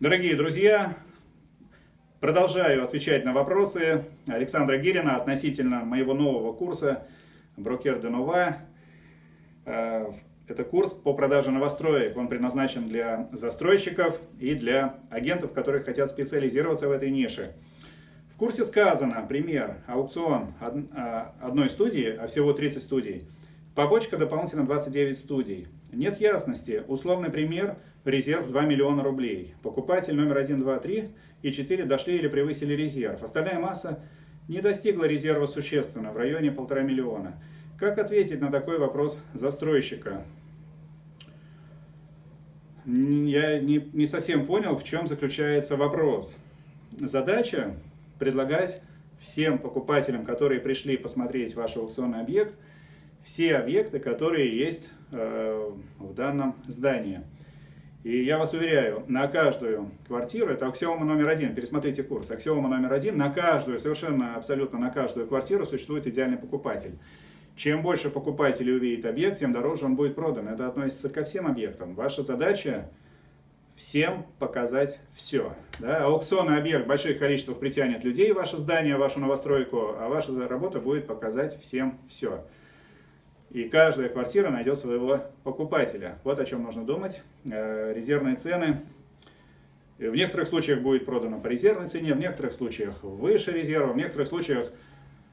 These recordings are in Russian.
Дорогие друзья, продолжаю отвечать на вопросы Александра Гирина относительно моего нового курса «Брокер де Нова». Э, это курс по продаже новостроек. Он предназначен для застройщиков и для агентов, которые хотят специализироваться в этой нише. В курсе сказано, пример, аукцион э, одной студии, а всего 30 студий, побочка дополнительно 29 студий. Нет ясности. Условный пример – резерв 2 миллиона рублей. Покупатель номер 1, 2, 3 и 4 дошли или превысили резерв. Остальная масса не достигла резерва существенно, в районе полтора миллиона. Как ответить на такой вопрос застройщика? Я не, не совсем понял, в чем заключается вопрос. Задача – предлагать всем покупателям, которые пришли посмотреть ваш аукционный объект, все объекты, которые есть Э, в данном здании. И я вас уверяю, на каждую квартиру, это аксиома номер один, пересмотрите курс, аксиома номер один, на каждую, совершенно абсолютно на каждую квартиру существует идеальный покупатель. Чем больше покупателей увидит объект, тем дороже он будет продан. Это относится ко всем объектам. Ваша задача всем показать все. Да? Аукционный объект в больших количествах притянет людей ваше здание, вашу новостройку, а ваша работа будет показать всем все. И каждая квартира найдет своего покупателя. Вот о чем нужно думать. Э, резервные цены. В некоторых случаях будет продано по резервной цене, в некоторых случаях выше резерва, в некоторых случаях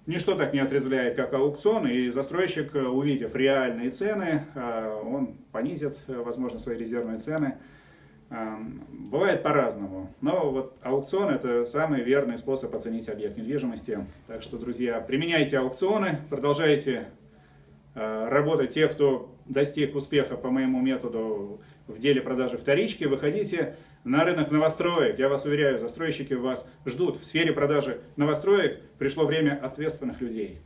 ничто так не отрезвляет, как аукцион, и застройщик, увидев реальные цены, э, он понизит, возможно, свои резервные цены. Э, бывает по-разному, но вот аукцион это самый верный способ оценить объект недвижимости. Так что, друзья, применяйте аукционы, продолжайте Э, работать те, кто достиг успеха по моему методу в деле продажи вторички, выходите на рынок новостроек. Я вас уверяю, застройщики вас ждут. В сфере продажи новостроек пришло время ответственных людей.